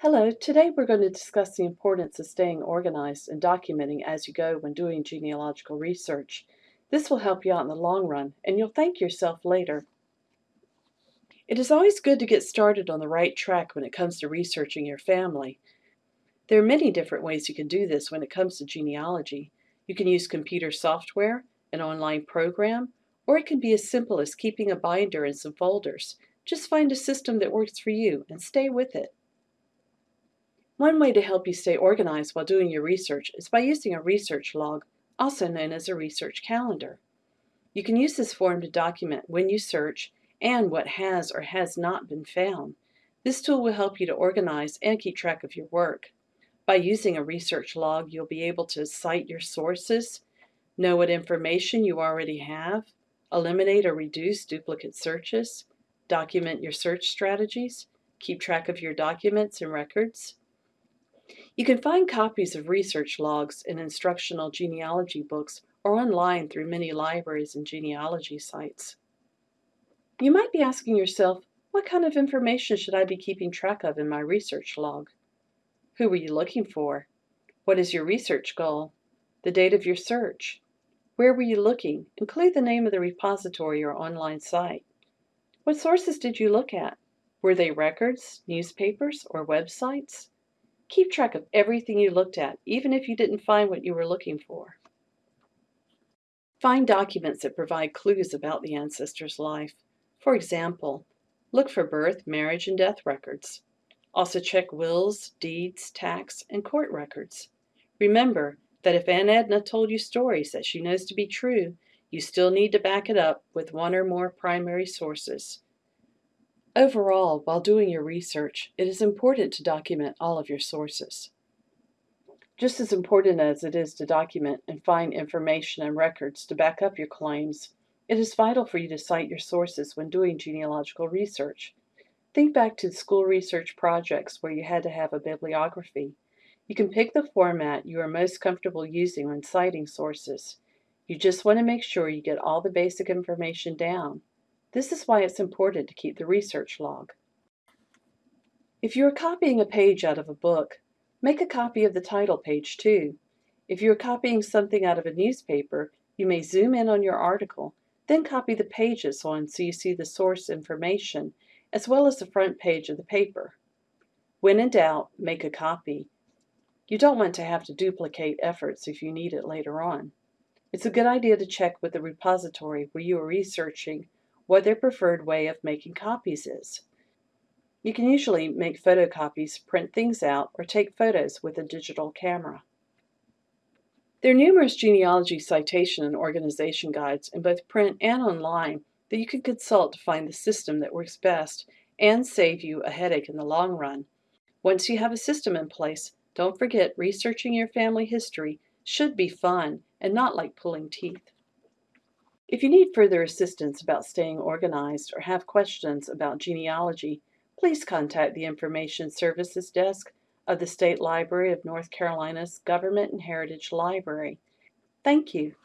Hello, today we're going to discuss the importance of staying organized and documenting as you go when doing genealogical research. This will help you out in the long run, and you'll thank yourself later. It is always good to get started on the right track when it comes to researching your family. There are many different ways you can do this when it comes to genealogy. You can use computer software, an online program, or it can be as simple as keeping a binder and some folders. Just find a system that works for you and stay with it. One way to help you stay organized while doing your research is by using a research log, also known as a research calendar. You can use this form to document when you search and what has or has not been found. This tool will help you to organize and keep track of your work. By using a research log, you'll be able to cite your sources, know what information you already have, eliminate or reduce duplicate searches, document your search strategies, keep track of your documents and records, you can find copies of research logs in instructional genealogy books or online through many libraries and genealogy sites. You might be asking yourself, what kind of information should I be keeping track of in my research log? Who were you looking for? What is your research goal? The date of your search? Where were you looking? Include the name of the repository or online site. What sources did you look at? Were they records, newspapers, or websites? Keep track of everything you looked at, even if you didn't find what you were looking for. Find documents that provide clues about the ancestor's life. For example, look for birth, marriage, and death records. Also check wills, deeds, tax, and court records. Remember that if Aunt Edna told you stories that she knows to be true, you still need to back it up with one or more primary sources. Overall, while doing your research, it is important to document all of your sources. Just as important as it is to document and find information and records to back up your claims, it is vital for you to cite your sources when doing genealogical research. Think back to school research projects where you had to have a bibliography. You can pick the format you are most comfortable using when citing sources. You just want to make sure you get all the basic information down. This is why it's important to keep the research log. If you are copying a page out of a book, make a copy of the title page too. If you are copying something out of a newspaper, you may zoom in on your article, then copy the pages on so you see the source information, as well as the front page of the paper. When in doubt, make a copy. You don't want to have to duplicate efforts if you need it later on. It's a good idea to check with the repository where you are researching what their preferred way of making copies is. You can usually make photocopies, print things out, or take photos with a digital camera. There are numerous genealogy citation and organization guides in both print and online that you can consult to find the system that works best and save you a headache in the long run. Once you have a system in place, don't forget researching your family history should be fun and not like pulling teeth. If you need further assistance about staying organized or have questions about genealogy, please contact the Information Services Desk of the State Library of North Carolina's Government and Heritage Library. Thank you.